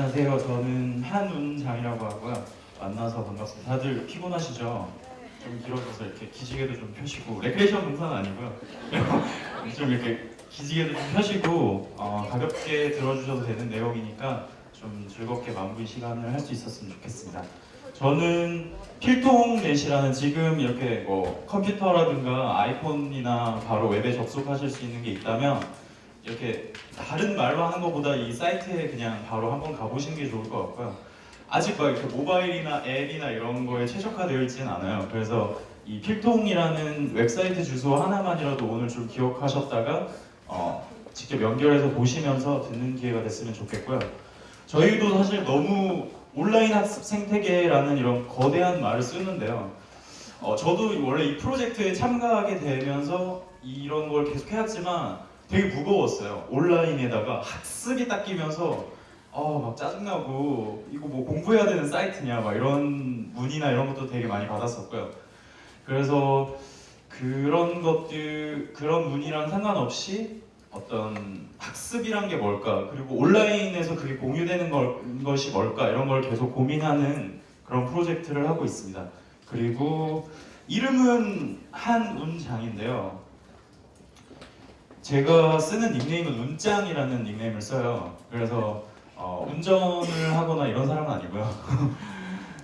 안녕하세요. 저는 한운장이라고 하고요. 만나서 반갑습니다. 다들 피곤하시죠? 좀 길어져서 이렇게 기지개도 좀 펴시고 레크레이션 강사는 아니고요. 좀 이렇게 기지개도 좀 펴시고 어, 가볍게 들어주셔도 되는 내용이니까 좀 즐겁게 마무리 시간을 할 수 있었으면 좋겠습니다. 저는 필통넷이라는 지금 이렇게 뭐 컴퓨터라든가 아이폰이나 바로 웹에 접속하실 수 있는 게 있다면 이렇게 다른 말로 하는 것보다 이 사이트에 그냥 바로 한번 가보시는 게 좋을 것 같고요. 아직 막 이렇게 모바일이나 앱이나 이런 거에 최적화되어 있지는 않아요. 그래서 이 필통이라는 웹사이트 주소 하나만이라도 오늘 좀 기억하셨다가 어, 직접 연결해서 보시면서 듣는 기회가 됐으면 좋겠고요. 저희도 사실 너무 온라인 학습 생태계라는 이런 거대한 말을 쓰는데요. 어, 저도 원래 이 프로젝트에 참가하게 되면서 이런 걸 계속 해왔지만 되게 무거웠어요. 온라인에다가 학습이 딱 끼면서 어, 막 짜증나고 이거 뭐 공부해야 되는 사이트냐 막 이런 문의나 이런 것도 되게 많이 받았었고요. 그래서 그런 것들 그런 문의랑 상관없이 어떤 학습이란 게 뭘까 그리고 온라인에서 그게 공유되는 걸, 것이 뭘까 이런 걸 계속 고민하는 그런 프로젝트를 하고 있습니다. 그리고 이름은 한운장인데요. 제가 쓰는 닉네임은 운짱이라는 닉네임을 써요. 그래서 어, 운전을 하거나 이런 사람은 아니고요.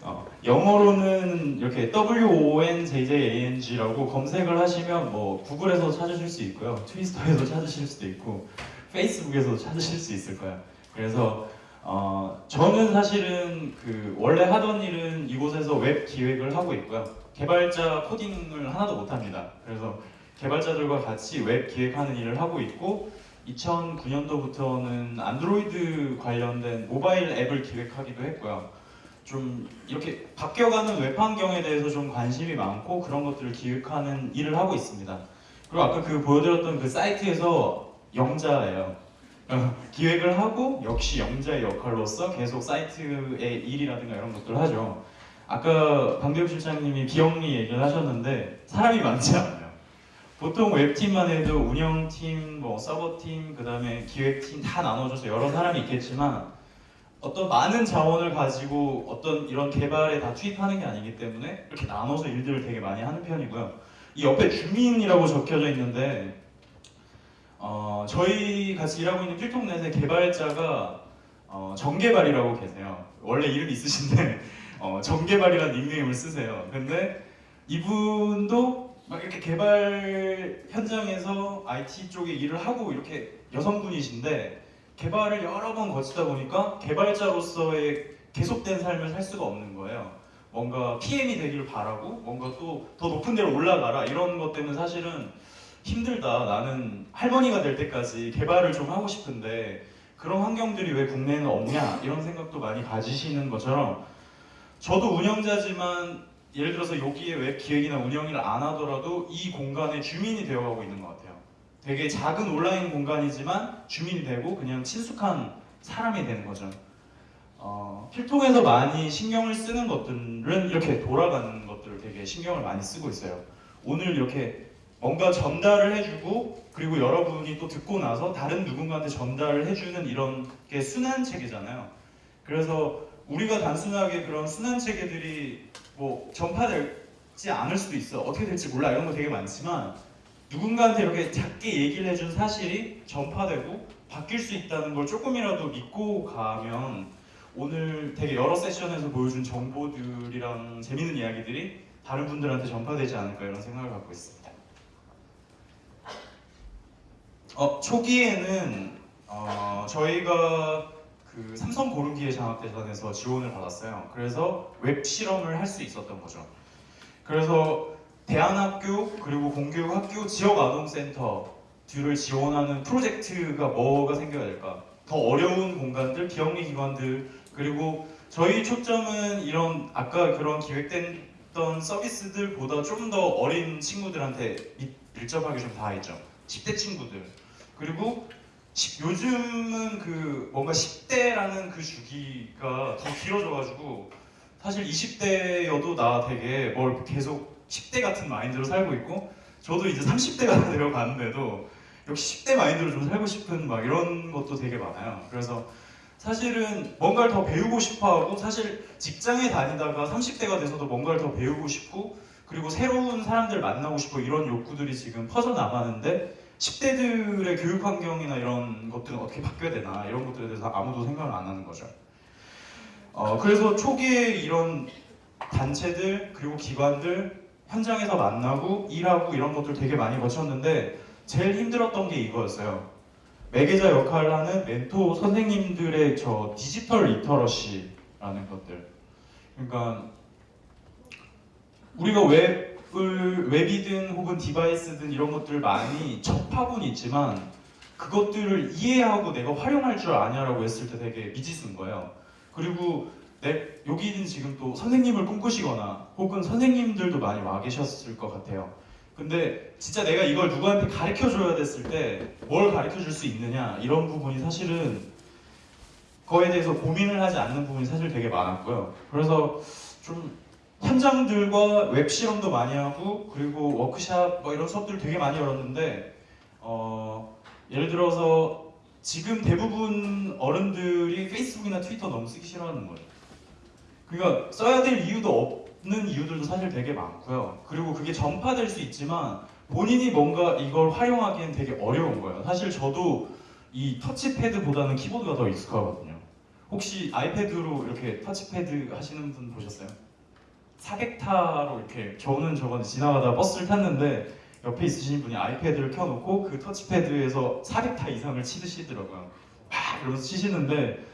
어, 영어로는 이렇게 W-O-N-J-J-A-N-G라고 검색을 하시면 뭐 구글에서 찾으실 수 있고요. 트위스터에서 찾으실 수도 있고 페이스북에서 찾으실 수 있을 거예요. 그래서 어, 저는 사실은 그 원래 하던 일은 이곳에서 웹 기획을 하고 있고요. 개발자 코딩을 하나도 못합니다. 그래서 개발자들과 같이 웹 기획하는 일을 하고 있고 2009년도부터는 안드로이드 관련된 모바일 앱을 기획하기도 했고요. 좀 이렇게 바뀌어가는 웹 환경에 대해서 좀 관심이 많고 그런 것들을 기획하는 일을 하고 있습니다. 그리고 아까 그 보여드렸던 그 사이트에서 영자예요. 어, 기획을 하고 역시 영자의 역할로서 계속 사이트의 일이라든가 이런 것들을 하죠. 아까 방대욱 실장님이 비영리 얘기를 하셨는데 사람이 많지 않아요. 보통 웹팀만 해도 운영팀, 뭐 서버팀, 그 다음에 기획팀 다 나눠져서 여러 사람이 있겠지만 어떤 많은 자원을 가지고 어떤 이런 개발에 다 투입하는 게 아니기 때문에 이렇게 나눠서 일들을 되게 많이 하는 편이고요. 이 옆에 주민이라고 적혀져 있는데 어, 저희 같이 일하고 있는 필통넷의 개발자가 어, 정개발이라고 계세요. 원래 이름 있으신데 어, 정개발이라는 닉네임을 쓰세요. 근데 이분도 막 이렇게 개발 현장에서 IT 쪽에 일을 하고 이렇게 여성분이신데 개발을 여러 번 거치다 보니까 개발자로서의 계속된 삶을 살 수가 없는 거예요. 뭔가 PM이 되기를 바라고 뭔가 또 더 높은 데로 올라가라 이런 것 때문에 사실은 힘들다. 나는 할머니가 될 때까지 개발을 좀 하고 싶은데 그런 환경들이 왜 국내에는 없냐 이런 생각도 많이 가지시는 것처럼 저도 운영자지만 예를 들어서 여기에 웹 기획이나 운영을 안 하더라도 이 공간의 주민이 되어가고 있는 것 같아요. 되게 작은 온라인 공간이지만 주민이 되고 그냥 친숙한 사람이 되는 거죠. 어, 필통에서 많이 신경을 쓰는 것들은 이렇게 돌아가는 것들을 되게 신경을 많이 쓰고 있어요. 오늘 이렇게 뭔가 전달을 해주고 그리고 여러분이 또 듣고 나서 다른 누군가한테 전달을 해주는 이런 게 순환 체계잖아요. 그래서 우리가 단순하게 그런 순환 체계들이 뭐 전파되지 않을 수도 있어. 어떻게 될지 몰라. 이런 거 되게 많지만 누군가한테 이렇게 작게 얘기를 해준 사실이 전파되고 바뀔 수 있다는 걸 조금이라도 믿고 가면 오늘 되게 여러 세션에서 보여준 정보들이랑 재밌는 이야기들이 다른 분들한테 전파되지 않을까 이런 생각을 갖고 있습니다. 어, 초기에는 어, 저희가 그 삼성 고르기에 장학대전에서 지원을 받았어요. 그래서 웹 실험을 할 수 있었던 거죠. 그래서 대안학교 그리고 공교육학교 지역아동센터들을 지원하는 프로젝트가 뭐가 생겨야 될까? 더 어려운 공간들, 비영리 기관들 그리고 저희 초점은 이런 아까 그런 기획됐던 서비스들보다 좀 더 어린 친구들한테 밀- 밀접하게 좀 닿아있죠. 10대 친구들 그리고 시- 요즘은 그 뭔가 10대라는 그 주기가 더 길어져가지고 사실 20대여도 나 되게 뭘 계속 10대 같은 마인드로 살고 있고 저도 이제 30대가 되어가는데도 역시 10대 마인드로 좀 살고 싶은 막 이런 것도 되게 많아요. 그래서 사실은 뭔가를 더 배우고 싶어하고 사실 직장에 다니다가 30대가 돼서도 뭔가를 더 배우고 싶고 그리고 새로운 사람들 만나고 싶고 이런 욕구들이 지금 퍼져 나가는데 10대들의 교육 환경이나 이런 것들은 어떻게 바뀌어야 되나 이런 것들에 대해서 아무도 생각을 안 하는 거죠. 어, 그래서 초기에 이런 단체들 그리고 기관들 현장에서 만나고 일하고 이런 것들 되게 많이 거쳤는데 제일 힘들었던 게 이거였어요. 매개자 역할을 하는 멘토 선생님들의 저 디지털 literacy라는 것들. 그러니까 우리가 웹을 웹이든 혹은 디바이스든 이런 것들 많이 접하고는 있지만 그것들을 이해하고 내가 활용할 줄 아냐라고 했을 때 되게 미지수인 거예요. 그리고 내 여기는 지금 또 선생님을 꿈꾸시거나 혹은 선생님들도 많이 와 계셨을 것 같아요. 근데 진짜 내가 이걸 누구한테 가르쳐 줘야 됐을 때 뭘 가르쳐 줄 수 있느냐 이런 부분이 사실은 그거에 대해서 고민을 하지 않는 부분이 사실 되게 많았고요. 그래서 좀 현장들과 웹 실험도 많이 하고 그리고 워크샵 뭐 이런 수업들 되게 많이 열었는데 어, 예를 들어서 지금 대부분 어른들이 페이스북이나 트위터 너무 쓰기 싫어하는 거예요. 그러니까 써야 될 이유도 없는 이유들도 사실 되게 많고요. 그리고 그게 전파될 수 있지만 본인이 뭔가 이걸 활용하기엔 되게 어려운 거예요. 사실 저도 이 터치패드보다는 키보드가 더 익숙하거든요. 혹시 아이패드로 이렇게 터치패드 하시는 분 보셨어요? 400타로 이렇게 저는 저번에 지나가다 버스를 탔는데 옆에 있으신 분이 아이패드를 켜놓고 그 터치패드에서 400타 이상을 치드시더라고요. 막 이러면서 치시는데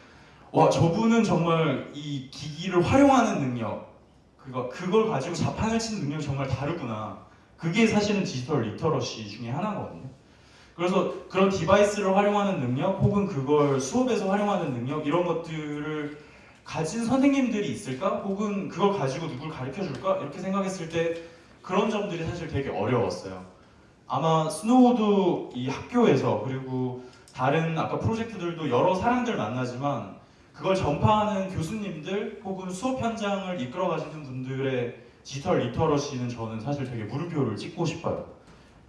와 저분은 정말 이 기기를 활용하는 능력 그거 그걸 가지고 자판을 치는 능력이 정말 다르구나. 그게 사실은 디지털 literacy 중에 하나거든요. 그래서 그런 device를 활용하는 능력 혹은 그걸 수업에서 활용하는 능력 이런 것들을 가진 선생님들이 있을까? 혹은 그걸 가지고 누굴 가르쳐 줄까? 이렇게 생각했을 때 그런 점들이 사실 되게 어려웠어요. 아마 스노우도 이 학교에서 그리고 다른 아까 프로젝트들도 여러 사람들 만나지만 그걸 전파하는 교수님들 혹은 수업 현장을 이끌어 가시는 분들의 디지털 literacy는 저는 사실 되게 물음표를 찍고 싶어요.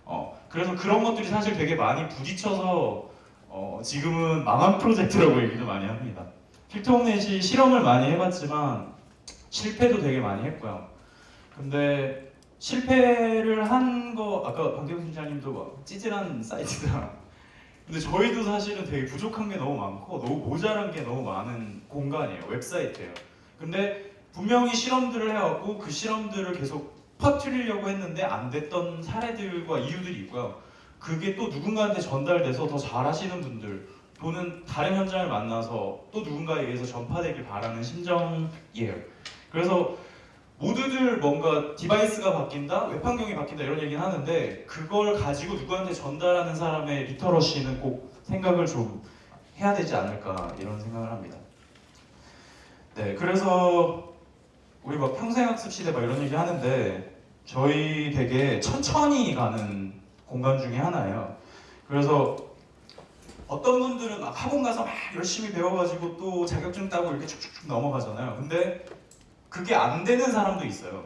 어, 그래서 그런 것들이 사실 되게 많이 부딪혀서 어, 지금은 망한 프로젝트라고 얘기도 많이 합니다. 필통넷이 실험을 많이 해봤지만 실패도 되게 많이 했고요. 근데 실패를 한 거 아까 방대훈 팀장님도 막 찌질한 사이트다. 근데 저희도 사실은 되게 부족한 게 너무 많고 너무 모자란 게 너무 많은 공간이에요. 웹사이트예요. 근데 분명히 실험들을 해왔고 그 실험들을 계속 퍼뜨리려고 했는데 안 됐던 사례들과 이유들이 있고요. 그게 또 누군가한테 전달돼서 더 잘하시는 분들 또는 다른 현장을 만나서 또 누군가에 의해서 전파되길 바라는 심정이에요. 그래서 모두들 뭔가 device가 바뀐다, 웹 환경이 바뀐다 이런 얘기는 하는데 그걸 가지고 누구한테 전달하는 사람의 literacy는 꼭 생각을 좀 해야 되지 않을까 이런 생각을 합니다. 네, 그래서 우리 막 평생학습 시대 막 이런 얘기 하는데 저희 되게 천천히 가는 공간 중에 하나예요. 그래서 어떤 분들은 막 학원 가서 막 열심히 배워가지고 또 자격증 따고 이렇게 쭉쭉쭉 넘어가잖아요. 근데 그게 안 되는 사람도 있어요.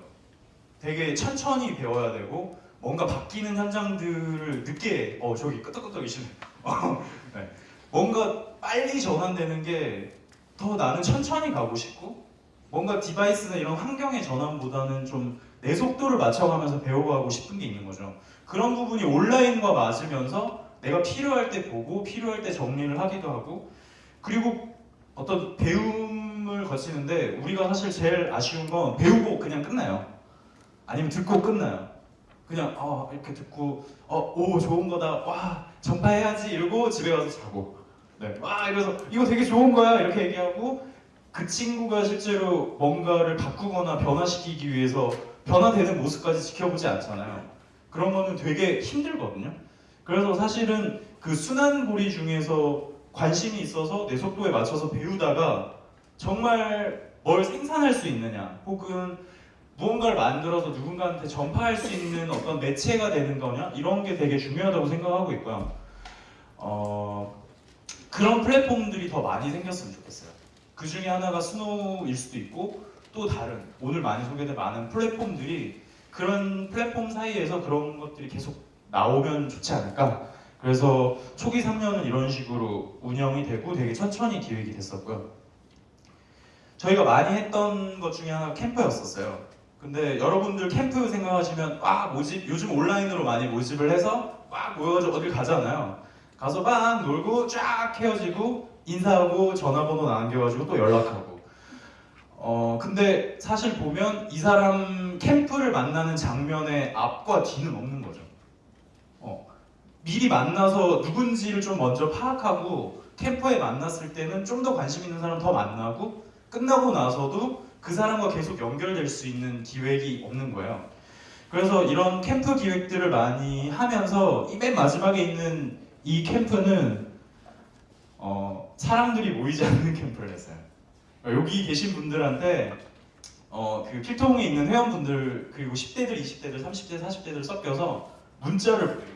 되게 천천히 배워야 되고 뭔가 바뀌는 현장들을 늦게 어 저기 끄덕끄덕이시네. 어, 네. 뭔가 빨리 전환되는 게 더 나는 천천히 가고 싶고 뭔가 디바이스나 이런 환경의 전환보다는 좀 내 속도를 맞춰가면서 배워가고 싶은 게 있는 거죠. 그런 부분이 온라인과 맞으면서 내가 필요할 때 보고 필요할 때 정리를 하기도 하고 그리고 어떤 배움을 거치는데 우리가 사실 제일 아쉬운 건 배우고 그냥 끝나요. 아니면 듣고 끝나요. 그냥 어, 이렇게 듣고 어, 오 좋은 거다. 와 전파해야지 이러고 집에 가서 자고 네. 와 이래서 이거 되게 좋은 거야 이렇게 얘기하고 그 친구가 실제로 뭔가를 바꾸거나 변화시키기 위해서 변화되는 모습까지 지켜보지 않잖아요. 그런 거는 되게 힘들거든요. 그래서 사실은 그 순환고리 중에서 관심이 있어서 내 속도에 맞춰서 배우다가 정말 뭘 생산할 수 있느냐 혹은 무언가를 만들어서 누군가한테 전파할 수 있는 어떤 매체가 되는 거냐 이런 게 되게 중요하다고 생각하고 있고요. 어, 그런 플랫폼들이 더 많이 생겼으면 좋겠어요. 그 중에 하나가 스노우일 수도 있고 또 다른 오늘 많이 소개된 많은 플랫폼들이 그런 플랫폼 사이에서 그런 것들이 계속 나오면 좋지 않을까 그래서 초기 3년은 이런 식으로 운영이 되고 되게 천천히 기획이 됐었고요. 저희가 많이 했던 것 중에 하나가 캠프였었어요. 근데 여러분들 캠프 생각하시면 아 모집 요즘 온라인으로 많이 모집을 해서 막 모여가지고 어딜 가잖아요. 가서 막 놀고 쫙 헤어지고 인사하고 전화번호 남겨가지고 또 연락하고. 어 근데 사실 보면 이 사람 캠프를 만나는 장면의 앞과 뒤는 없는 거죠. 어 미리 만나서 누군지를 좀 먼저 파악하고 캠프에 만났을 때는 좀 더 관심 있는 사람 더 만나고 끝나고 나서도 그 사람과 계속 연결될 수 있는 기획이 없는 거예요. 그래서 이런 캠프 기획들을 많이 하면서 이 맨 마지막에 있는 이 캠프는 어, 사람들이 모이지 않는 캠프를 했어요. 여기 계신 분들한테 어, 그 필통에 있는 회원분들 그리고 10대들, 20대들, 30대, 40대들 섞여서 문자를 거죠.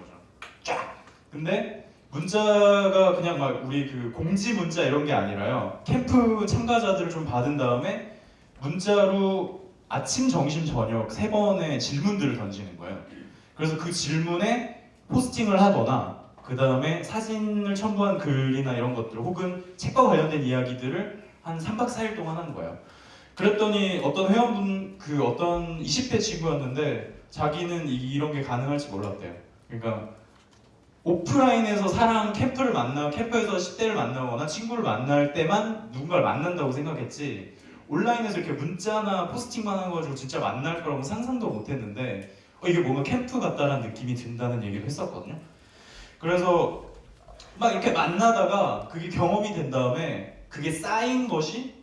쫙. 근데 문자가 그냥 막 우리 그 공지 문자 이런 게 아니라요. 캠프 참가자들을 좀 받은 다음에 문자로 아침, 점심, 저녁 세 번의 질문들을 던지는 거예요. 그래서 그 질문에 포스팅을 하거나 그 다음에 사진을 첨부한 글이나 이런 것들 혹은 책과 관련된 이야기들을 한 3박 4일 동안 하는 거예요. 그랬더니 어떤 회원분 그 어떤 20대 친구였는데 자기는 이- 이런 게 가능할지 몰랐대요. 그러니까 오프라인에서 사람 캠프를 만나 캠프에서 10대를 만나거나 친구를 만날 때만 누군가를 만난다고 생각했지 온라인에서 이렇게 문자나 포스팅만 거 가지고 진짜 만날 거라고 상상도 못했는데 어, 이게 뭔가 캠프 같다라는 느낌이 든다는 얘기를 했었거든요. 그래서 막 이렇게 만나다가 그게 경험이 된 다음에 그게 쌓인 것이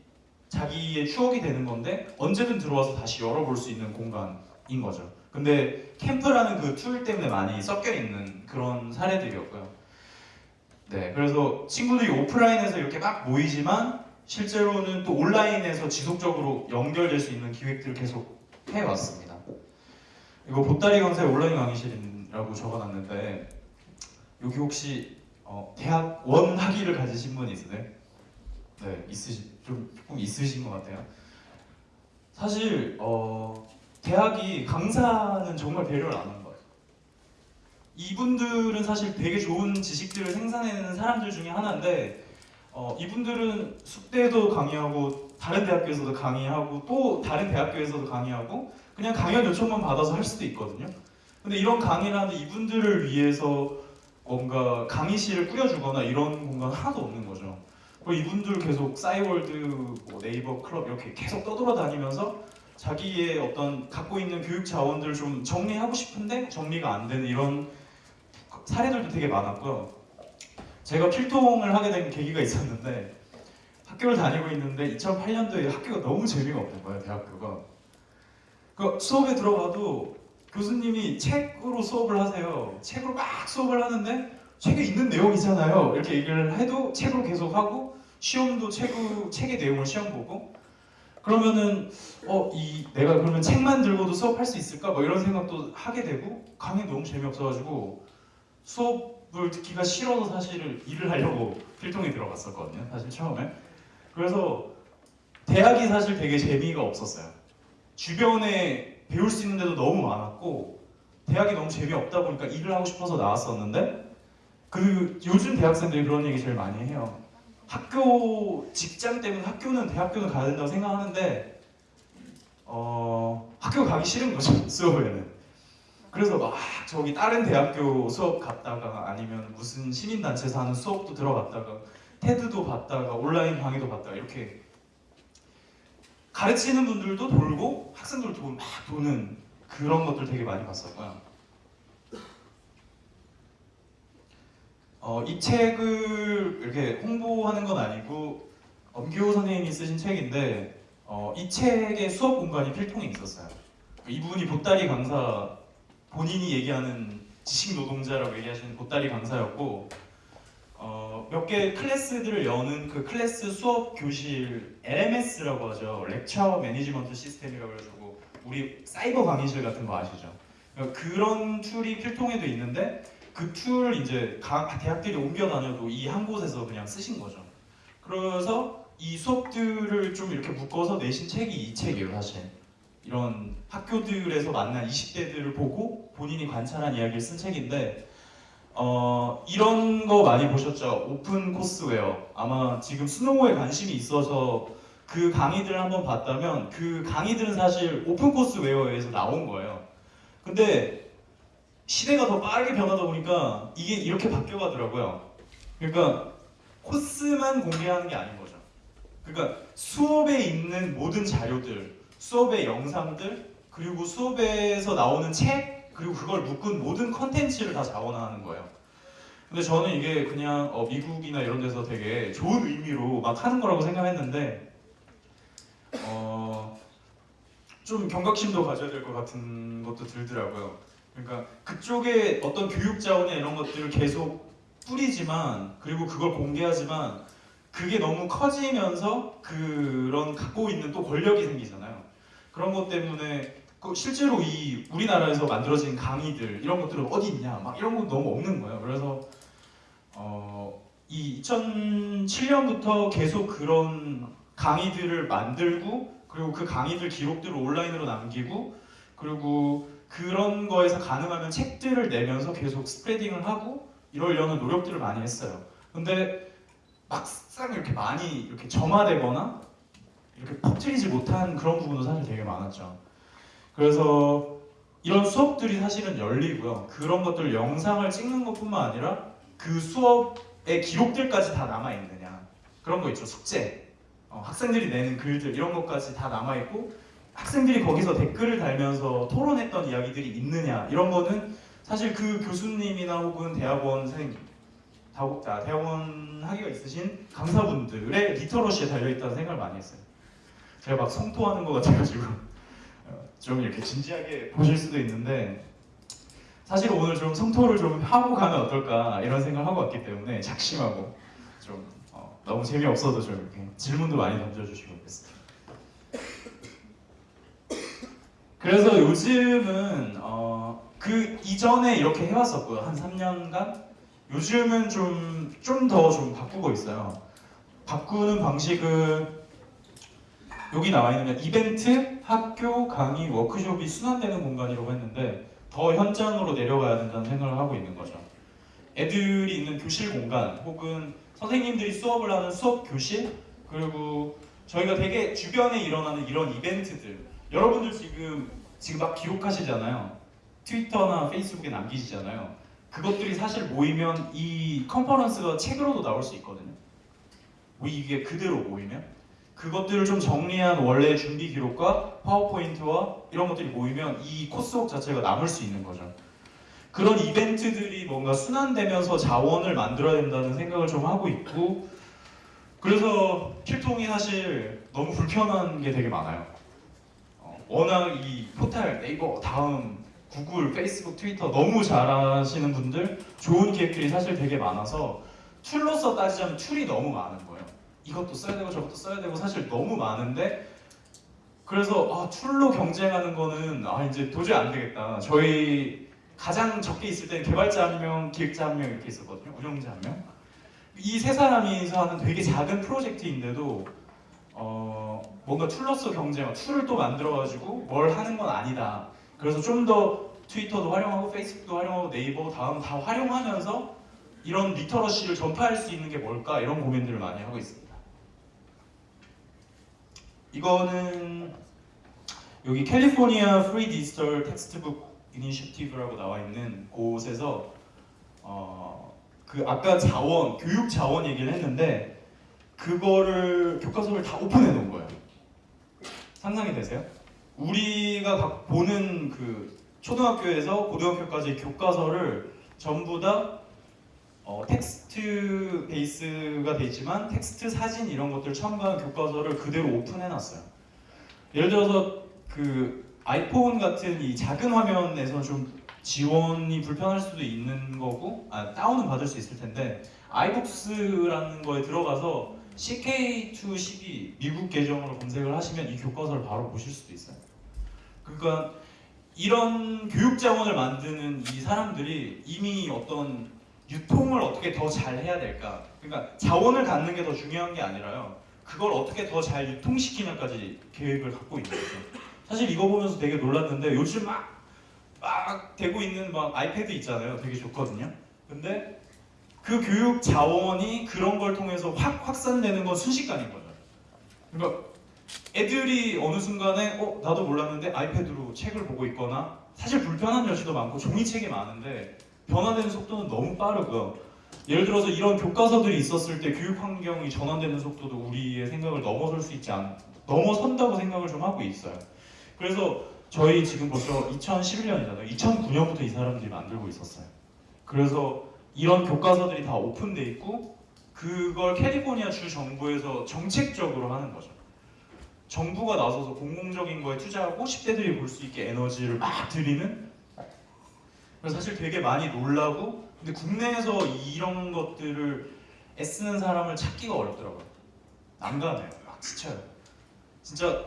자기의 추억이 되는 건데 언제든 들어와서 다시 열어볼 수 있는 공간인 거죠. 근데 캠프라는 그 tool 때문에 많이 섞여 있는 그런 사례들이었고요. 네, 그래서 친구들이 오프라인에서 이렇게 막 모이지만 실제로는 또 온라인에서 지속적으로 연결될 수 있는 기획들을 계속 해왔습니다. 이거 보따리 강사의 온라인 강의실이라고 적어놨는데 여기 혹시 어, 대학 원 학위를 가지신 분 있으세요? 네, 있으시 좀 조금 있으신 것 같아요. 사실 어, 대학이 강사는 정말 배려를 안 같아요. 이분들은 사실 되게 좋은 지식들을 생산해내는 사람들 중에 하나인데 어, 이분들은 숙대도 강의하고 다른 대학교에서도 강의하고 또 다른 대학교에서도 강의하고 그냥 강연 요청만 받아서 할 수도 있거든요. 근데 이런 강의를 하는데 이분들을 위해서 뭔가 강의실을 꾸려주거나 이런 공간 하나도 없는 거죠. 그리고 이분들 계속 싸이월드, 뭐 네이버 클럽 이렇게 계속 떠돌아다니면서 자기의 어떤 갖고 있는 교육 자원들을 좀 정리하고 싶은데 정리가 안 되는 이런 사례들도 되게 많았고요. 제가 필통을 하게 된 계기가 있었는데 학교를 다니고 있는데 2008년도에 학교가 너무 재미가 없는 거예요, 대학교가. 그 수업에 들어가도 교수님이 책으로 수업을 하세요. 책으로 막 수업을 하는데 책에 있는 내용이잖아요. 이렇게 얘기를 해도 책으로 계속 하고 시험도 책, 책의 내용을 시험 보고 그러면은 어 이 내가 그러면 책만 들고도 수업할 수 있을까? 뭐 이런 생각도 하게 되고 강의 너무 재미없어가지고 수업을 듣기가 싫어서 사실은 일을 하려고 필통에 들어갔었거든요. 사실 처음에 그래서 대학이 사실 되게 재미가 없었어요. 주변에 배울 수 있는 데도 너무 많았고 대학이 너무 재미없다 보니까 일을 하고 싶어서 나왔었는데 그 요즘 대학생들이 그런 얘기 제일 많이 해요. 학교 직장 때문에 학교는 대학교는 가야 된다고 생각하는데 어 학교 가기 싫은 거죠 수업에는. 그래서 막 저기 다른 대학교 수업 갔다가 아니면 무슨 시민단체에서 하는 수업도 들어갔다가 테드도 봤다가 온라인 강의도 봤다가 이렇게 가르치는 분들도 돌고 학생들도 도, 막 도는 그런 것들 되게 많이 봤었고요. 어, 이 책을 이렇게 홍보하는 건 아니고 엄기호 선생님이 쓰신 책인데 어, 이 책의 수업 공간이 필통에 있었어요. 이분이 보따리 강사 본인이 얘기하는 지식 노동자라고 얘기하시는 보따리 강사였고 어, 몇 개 클래스들을 여는 그 클래스 수업 교실 LMS라고 하죠. Lecture Management System이라고 해가지고 우리 사이버 강의실 같은 거 아시죠? 그러니까 그런 tool이 필통에도 있는데 그 tool 이제 각 대학들이 옮겨 다녀도 이 한 곳에서 그냥 쓰신 거죠. 그래서 이 수업들을 좀 이렇게 묶어서 내신 책이 이 책이에요, 사실. 이런 학교들에서 만난 20대들을 보고 본인이 관찰한 이야기를 쓴 책인데 어, 이런 거 많이 보셨죠? Open Courseware. 아마 지금 스노우에 관심이 있어서 그 강의들을 한번 봤다면 그 강의들은 사실 오픈 코스웨어에서 나온 거예요. 근데 시대가 더 빠르게 변하다 보니까 이게 이렇게 바뀌어가더라고요. 그러니까 코스만 공개하는 게 아닌 거죠. 그러니까 수업에 있는 모든 자료들, 수업의 영상들, 그리고 수업에서 나오는 책, 그리고 그걸 묶은 모든 컨텐츠를 다 자원화하는 거예요. 근데 저는 이게 그냥 어, 미국이나 이런 데서 되게 좋은 의미로 막 하는 거라고 생각했는데 어, 좀 경각심도 가져야 될 것 같은 것도 들더라고요. 그러니까 그쪽에 어떤 교육 자원이나 이런 것들을 계속 뿌리지만 그리고 그걸 공개하지만 그게 너무 커지면서 그런 갖고 있는 또 권력이 생기잖아요. 그런 것 때문에 그 실제로 이 우리나라에서 만들어진 강의들 이런 것들은 어디 있냐 막 이런 건 너무 없는 거예요. 그래서 어, 이 2007년부터 계속 그런 강의들을 만들고 그리고 그 강의들 기록들을 온라인으로 남기고 그리고 그런 거에서 가능하면 책들을 내면서 계속 스프레딩을 하고 이러려는 노력들을 많이 했어요. 근데 막상 이렇게 많이 이렇게 점화되거나 이렇게 퍼뜨리지 못한 그런 부분도 사실 되게 많았죠. 그래서 이런 수업들이 사실은 열리고요. 그런 것들 영상을 찍는 것뿐만 아니라 그 수업의 기록들까지 다 남아 있느냐 그런 거 있죠. 숙제, 어, 학생들이 내는 글들 이런 것까지 다 남아 있고 학생들이 거기서 댓글을 달면서 토론했던 이야기들이 있느냐 이런 거는 사실 그 교수님이나 혹은 대학원생 아, 대학원 학위가 있으신 강사분들의 리터러시에 달려있다는 생각을 많이 했어요. 제가 막 성토하는 것 같아가지고 어, 좀 이렇게 진지하게 보실 수도 있는데 사실 오늘 좀 성토를 좀 하고 가면 어떨까 이런 생각을 하고 왔기 때문에 작심하고 좀 어, 너무 재미없어도 좀 이렇게 질문도 많이 던져주시고 그랬습니다. 그래서 요즘은 어, 그 이전에 이렇게 해왔었고요 한 3년간 요즘은 좀 좀 더좀 바꾸고 있어요. 바꾸는 방식은 여기 나와 있는 게 이벤트, 학교, 강의, 워크숍이 순환되는 공간이라고 했는데 더 현장으로 내려가야 된다는 생각을 하고 있는 거죠. 애들이 있는 교실 공간 혹은 선생님들이 수업을 하는 수업 교실 그리고 저희가 되게 주변에 일어나는 이런 이벤트들 여러분들 지금 지금 막 기록하시잖아요. 트위터나 페이스북에 남기시잖아요. 그것들이 사실 모이면 이 컨퍼런스가 책으로도 나올 수 있거든요. 뭐 이게 그대로 모이면 그것들을 좀 정리한 원래 준비 기록과 파워포인트와 이런 것들이 모이면 이 코스웍 자체가 남을 수 있는 거죠. 그런 이벤트들이 뭔가 순환되면서 자원을 만들어야 된다는 생각을 좀 하고 있고 그래서 필통이 사실 너무 불편한 게 되게 많아요. 어, 워낙 이 포탈 네이버 다음 구글, 페이스북, 트위터 너무 잘하시는 분들 좋은 기획들이 사실 되게 많아서 tool로서 따지자면 tool이 너무 많은 거예요. 이것도 써야 되고 저것도 써야 되고 사실 너무 많은데 그래서 아, tool로 경쟁하는 거는 아 이제 도저히 안 되겠다. 저희 가장 적게 있을 때는 개발자 한 명, 기획자 한 명 이렇게 있었거든요. 운영자 한 명. 이 세 사람이서 하는 되게 작은 프로젝트인데도 어, 뭔가 tool로서 경쟁, tool을 또 만들어가지고 뭘 하는 건 아니다. 그래서 좀 더 트위터도 활용하고 페이스북도 활용하고 네이버 다음 다 활용하면서 이런 literacy를 전파할 수 있는 게 뭘까 이런 고민들을 많이 하고 있습니다. 이거는 여기 캘리포니아 Free Digital Textbook Initiative라고 나와 있는 곳에서 어, 그 아까 자원 교육 자원 얘기를 했는데 그거를 교과서를 다 오픈해 놓은 거예요. 상상이 되세요? 우리가 각 보는 그 초등학교에서 고등학교까지 교과서를 전부 다 어, text base가 돼 있지만 텍스트 사진 이런 것들 첨가한 교과서를 그대로 오픈해 놨어요. 예를 들어서 그 아이폰 같은 이 작은 화면에서 좀 지원이 불편할 수도 있는 거고 아, 다운은 받을 수 있을 텐데 아이북스라는 거에 들어가서 CK212 미국 계정으로 검색을 하시면 이 교과서를 바로 보실 수도 있어요. 그러니까 이런 교육 자원을 만드는 이 사람들이 이미 어떤 유통을 어떻게 더 잘 해야 될까? 그러니까 자원을 갖는 게 더 중요한 게 아니라요. 그걸 어떻게 더 잘 유통시키냐까지 계획을 갖고 있는 거죠. 사실 이거 보면서 되게 놀랐는데 요즘 막, 막 되고 있는 막 아이패드 있잖아요. 되게 좋거든요. 근데 그 교육 자원이 그런 걸 통해서 확 확산되는 건 순식간인 거죠. 그러니까 애들이 어느 순간에 어 나도 몰랐는데 아이패드로 책을 보고 있거나 사실 불편한 여지도 많고 종이책이 많은데 변화되는 속도는 너무 빠르고요. 예를 들어서 이런 교과서들이 있었을 때 교육 환경이 전환되는 속도도 우리의 생각을 넘어설 수 있지 않 넘어선다고 생각을 좀 하고 있어요. 그래서 저희 지금 벌써 2011년이잖아요. 2009년부터 이 사람들이 만들고 있었어요. 그래서 이런 교과서들이 다 오픈돼 있고 그걸 캘리포니아 주 정부에서 정책적으로 하는 거죠. 정부가 나서서 공공적인 거에 투자하고 10대들이 볼 수 있게 에너지를 막 들이는 사실 되게 많이 놀라고 근데 국내에서 이런 것들을 애쓰는 사람을 찾기가 어렵더라고요. 난감해요. 막 지쳐요. 진짜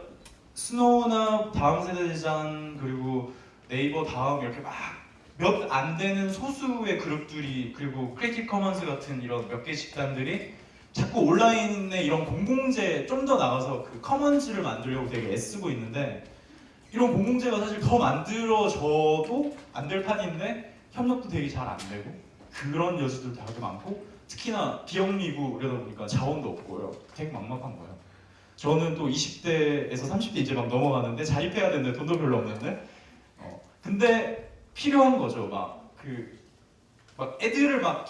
스노우나 다음 세대 재단 그리고 네이버 다음 이렇게 막 몇 안 되는 소수의 그룹들이 그리고 Creative Commons 같은 이런 몇 개 집단들이 자꾸 온라인에 이런 공공재 좀 더 나가서 그 commons를 만들려고 되게 애쓰고 있는데 이런 공공재가 사실 더 만들어져도 안 될 판인데 협력도 되게 잘 안 되고 그런 여지도 되게 많고 특히나 비영리고 이러다 보니까 자원도 없고요. 되게 막막한 거예요. 저는 또 20대에서 30대 이제 막 넘어가는데 자립해야 되는데 돈도 별로 없는데. 어, 근데 필요한 거죠. 막 그 막 애들을 막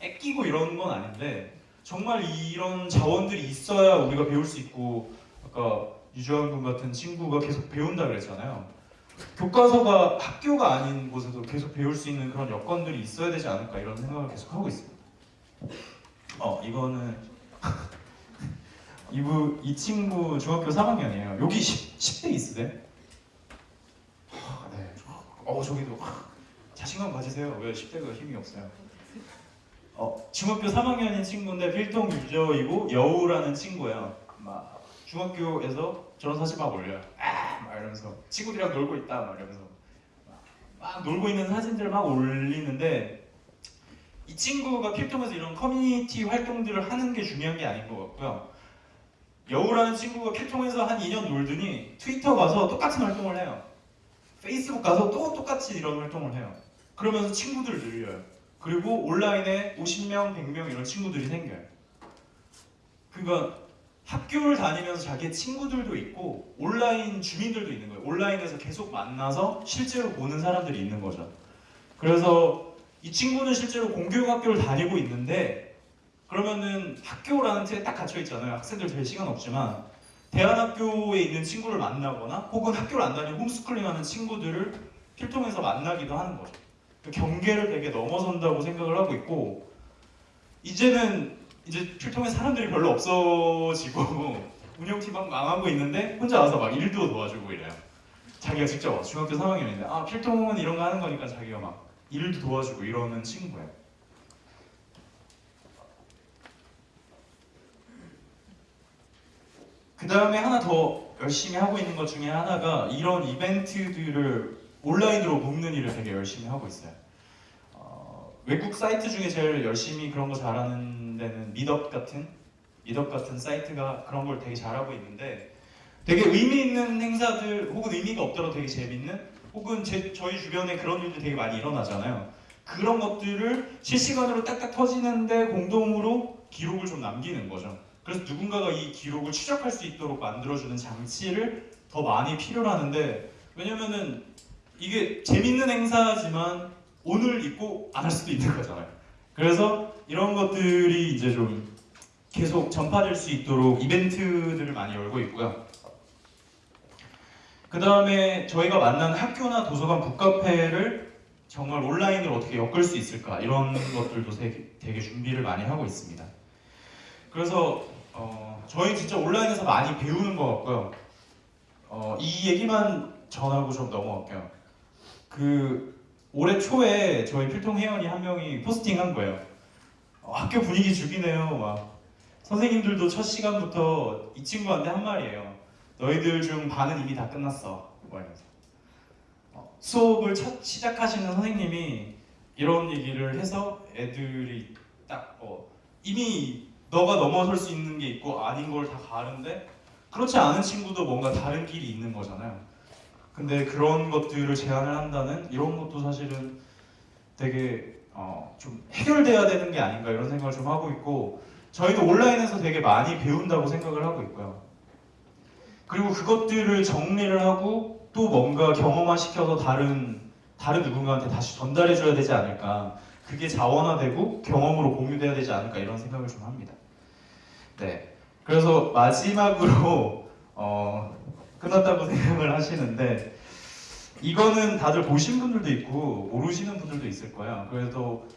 애끼고 이런 건 아닌데 정말 이런 자원들이 있어야 우리가 배울 수 있고 아까 유주환 군 같은 친구가 계속 배운다 그랬잖아요. 교과서가 학교가 아닌 곳에서 계속 배울 수 있는 그런 여건들이 있어야 되지 않을까 이런 생각을 계속 하고 있습니다. 어 이거는 이부 이 친구 중학교 3학년이에요. 여기 10, 10대 있으세요? 하, 네. 어 저기도 하, 자신감 가지세요. 왜 10대가 힘이 없어요? 어, 중학교 3학년인 친구인데 필통 유저이고 여우라는 친구예요. 막 중학교에서 저런 사진 막 올려요. 아, 막 이러면서 친구들이랑 놀고 있다, 막 이러면서 막, 막 놀고 있는 사진들 막 올리는데 이 친구가 필통에서 이런 커뮤니티 활동들을 하는 게 중요한 게 아닌 것 같고요. 여우라는 친구가 필통에서 한 2년 놀더니 트위터 가서 똑같은 활동을 해요. 페이스북 가서 또 똑같이 이런 활동을 해요. 그러면서 친구들 늘려요. 그리고 온라인에 50명, 100명 이런 친구들이 생겨요. 그러니까 학교를 다니면서 자기의 친구들도 있고 온라인 주민들도 있는 거예요. 온라인에서 계속 만나서 실제로 보는 사람들이 있는 거죠. 그래서 이 친구는 실제로 공교육 학교를 다니고 있는데 그러면은 학교라는 틀에 딱 갇혀 있잖아요. 학생들 될 시간 없지만 대안학교에 있는 친구를 만나거나 혹은 학교를 안 다니고 홈스쿨링하는 친구들을 필통에서 만나기도 하는 거죠. 그 경계를 되게 넘어선다고 생각을 하고 있고 이제는 이제 필통에 사람들이 별로 없어지고 운영팀 막 망하고 있는데 혼자 와서 막 일도 도와주고 이래요. 자기가 직접 와서 중학교 3학년인데 아 필통은 이런 거 하는 거니까 자기가 막 일도 도와주고 이러는 친구예요. 그 다음에 하나 더 열심히 하고 있는 것 중에 하나가 이런 이벤트들을 온라인으로 묶는 일을 되게 열심히 하고 있어요. 어, 외국 사이트 중에 제일 열심히 그런 거 잘하는 데는 미덕 같은 미덕 같은 사이트가 그런 걸 되게 잘하고 있는데 되게 의미 있는 행사들 혹은 의미가 없더라도 되게 재밌는 혹은 제, 저희 주변에 그런 일들이 되게 많이 일어나잖아요. 그런 것들을 실시간으로 딱딱 터지는데 공동으로 기록을 좀 남기는 거죠. 그래서 누군가가 이 기록을 추적할 수 있도록 만들어주는 장치를 더 많이 필요로 하는데 왜냐면은 이게 재밌는 행사지만 오늘 있고 안 할 수도 있는 거잖아요. 그래서 이런 것들이 이제 좀 계속 전파될 수 있도록 이벤트들을 많이 열고 있고요. 그 다음에 저희가 만난 학교나 도서관 북카페를 정말 온라인으로 어떻게 엮을 수 있을까 이런 것들도 되게, 되게 준비를 많이 하고 있습니다. 그래서 어, 저희 진짜 온라인에서 많이 배우는 것 같고요. 어, 이 얘기만 전하고 좀 넘어갈게요. 그 올해 초에 저희 필통 회원이 한 명이 포스팅한 거예요. 어, 학교 분위기 죽이네요. 막 선생님들도 첫 시간부터 이 친구한테 한 말이에요. 너희들 중 반은 이미 다 끝났어. 뭐 이러면서 어, 수업을 첫 시작하시는 선생님이 이런 얘기를 해서 애들이 딱 어, 이미 너가 넘어설 수 있는 게 있고 아닌 걸 다 가는데 그렇지 않은 친구도 뭔가 다른 길이 있는 거잖아요. 근데 그런 것들을 제안을 한다는 이런 것도 사실은 되게 어, 좀 해결돼야 되는 게 아닌가 이런 생각을 좀 하고 있고 저희도 온라인에서 되게 많이 배운다고 생각을 하고 있고요. 그리고 그것들을 정리를 하고 또 뭔가 경험화 시켜서 다른 다른 누군가한테 다시 전달해 줘야 되지 않을까. 그게 자원화되고 경험으로 공유돼야 되지 않을까 이런 생각을 좀 합니다. 네. 그래서 마지막으로 어, 끝났다고 생각을 하시는데 이거는 다들 보신 분들도 있고 모르시는 분들도 있을 거예요. 그래도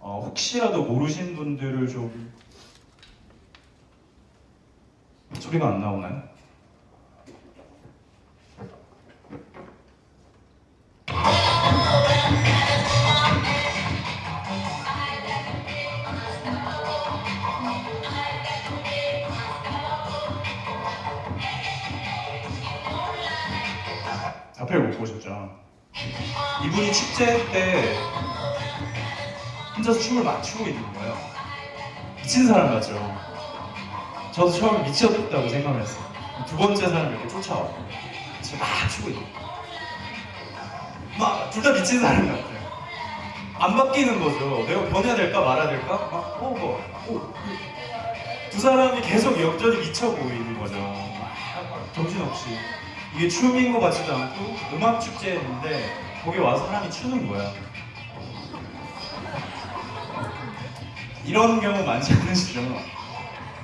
어, 혹시라도 모르신 분들을 좀 소리가 안 나오나요? 보셨죠? 이분이 축제 때 혼자서 춤을 막 추고 있는 거예요. 미친 사람 같죠? 저도 처음에 미쳤다고 생각을 했어요. 두 번째 사람 이렇게 쫓아와요. 막 추고 있는 거예요. 막둘 다 미친 사람 같아요. 안 바뀌는 거죠. 내가 변해야 될까 말아야 될까? 막 어, 뭐, 어. 두 사람이 계속 역전이 미쳐 보이는 거죠. 막 정신없이. 이게 춤인 것 같지도 않고 음악 축제였는데 거기 와서 사람이 추는 거야. 이런 경우 많지 않으시죠?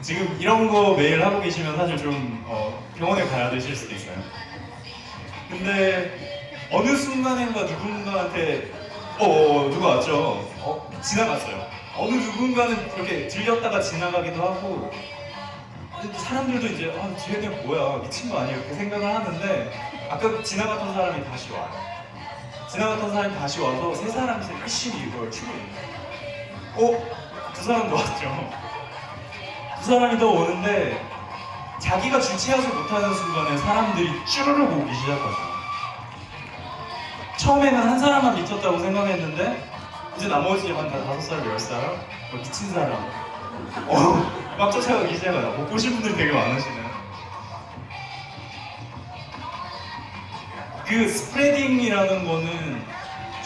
지금 이런 거 매일 하고 계시면 사실 좀 어, 병원에 가야 되실 수도 있어요. 근데 어느 순간인가 누군가한테 어, 어 누가 왔죠? 어, 지나갔어요. 어느 누군가는 이렇게 들렸다가 지나가기도 하고 사람들도 이제 아 쟤네 뭐야 미친 거 아니야 이렇게 생각을 하는데 아까 지나갔던 사람이 다시 와요. 지나갔던 사람이 다시 와서 세 사람이서 열심히 이걸 추고. 어? 두 사람도 왔죠. 두 사람이 더 오는데 자기가 주체하지 못하는 순간에 사람들이 쭈르륵 오기 시작하죠. 처음에는 한 사람만 미쳤다고 생각했는데 이제 나머지 한 다섯 사람, 열 사람 뭐 미친 사람 어, 막 쫓아가기 시작하다. 못 보신 분들이 되게 많으시네요. 그 spreading이라는 거는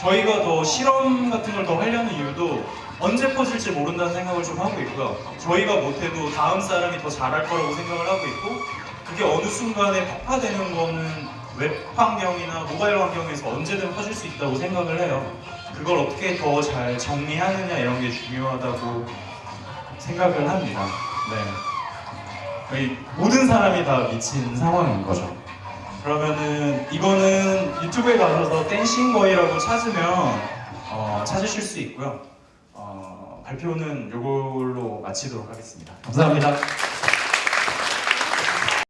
저희가 더 실험 같은 걸 더 하려는 이유도 언제 퍼질지 모른다는 생각을 좀 하고 있고요. 저희가 못해도 다음 사람이 더 잘할 거라고 생각을 하고 있고 그게 어느 순간에 폭파되는 거는 웹 환경이나 모바일 환경에서 언제든 퍼질 수 있다고 생각을 해요. 그걸 어떻게 더 잘 정리하느냐 이런 게 중요하다고 생각을 합니다. 네. 거의 모든 사람이 다 미친 상황인 거죠. 그러면은 이거는 유튜브에 가셔서 댄싱 거이라고 찾으면 어, 찾으실 수 있고요. 어, 발표는 이걸로 마치도록 하겠습니다. 감사합니다.